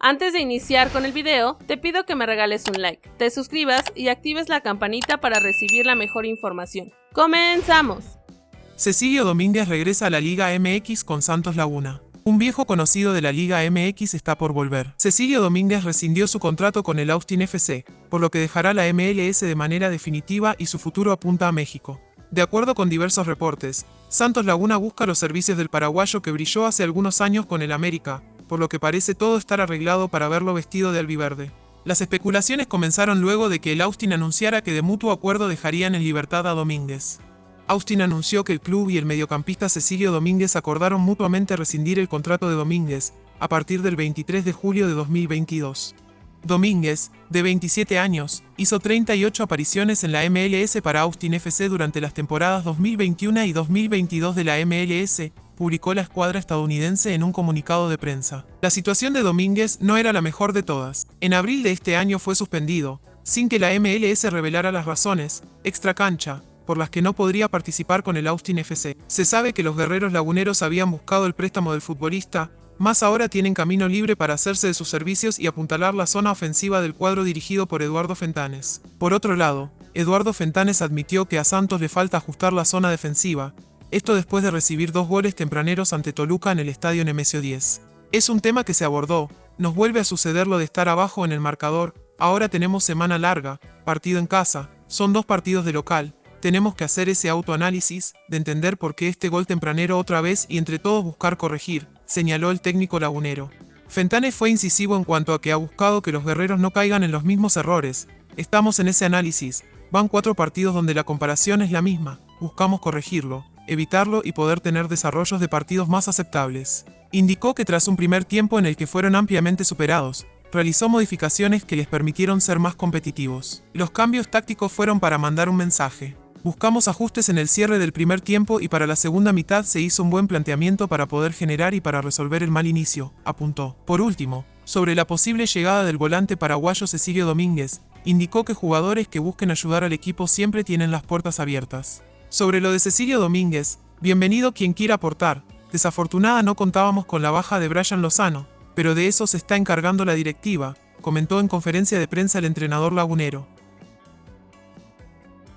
Antes de iniciar con el video, te pido que me regales un like, te suscribas y actives la campanita para recibir la mejor información. ¡Comenzamos! Cecilio Domínguez regresa a la Liga MX con Santos Laguna. Un viejo conocido de la Liga MX está por volver. Cecilio Domínguez rescindió su contrato con el Austin FC, por lo que dejará la MLS de manera definitiva y su futuro apunta a México. De acuerdo con diversos reportes, Santos Laguna busca los servicios del paraguayo que brilló hace algunos años con el América, por lo que parece todo estar arreglado para verlo vestido de albiverde. Las especulaciones comenzaron luego de que el Austin anunciara que de mutuo acuerdo dejarían en libertad a Domínguez. Austin anunció que el club y el mediocampista Cecilio Domínguez acordaron mutuamente rescindir el contrato de Domínguez a partir del 23 de julio de 2022. Domínguez, de 27 años, hizo 38 apariciones en la MLS para Austin FC durante las temporadas 2021 y 2022 de la MLS, publicó la escuadra estadounidense en un comunicado de prensa. La situación de Domínguez no era la mejor de todas. En abril de este año fue suspendido, sin que la MLS revelara las razones, extra cancha, por las que no podría participar con el Austin FC. Se sabe que los guerreros laguneros habían buscado el préstamo del futbolista, más ahora tienen camino libre para hacerse de sus servicios y apuntalar la zona ofensiva del cuadro dirigido por Eduardo Fentanes. Por otro lado, Eduardo Fentanes admitió que a Santos le falta ajustar la zona defensiva, esto después de recibir dos goles tempraneros ante Toluca en el estadio Nemesio 10. Es un tema que se abordó, nos vuelve a suceder lo de estar abajo en el marcador, ahora tenemos semana larga, partido en casa, son dos partidos de local, tenemos que hacer ese autoanálisis, de entender por qué este gol tempranero otra vez y entre todos buscar corregir, señaló el técnico lagunero. Fentanes fue incisivo en cuanto a que ha buscado que los guerreros no caigan en los mismos errores. Estamos en ese análisis. Van cuatro partidos donde la comparación es la misma. Buscamos corregirlo, evitarlo y poder tener desarrollos de partidos más aceptables. Indicó que tras un primer tiempo en el que fueron ampliamente superados, realizó modificaciones que les permitieron ser más competitivos. Los cambios tácticos fueron para mandar un mensaje. Buscamos ajustes en el cierre del primer tiempo y para la segunda mitad se hizo un buen planteamiento para poder generar y para resolver el mal inicio, apuntó. Por último, sobre la posible llegada del volante paraguayo Cecilio Domínguez, indicó que jugadores que busquen ayudar al equipo siempre tienen las puertas abiertas. Sobre lo de Cecilio Domínguez, bienvenido quien quiera aportar. Desafortunada no contábamos con la baja de Brian Lozano, pero de eso se está encargando la directiva, comentó en conferencia de prensa el entrenador lagunero.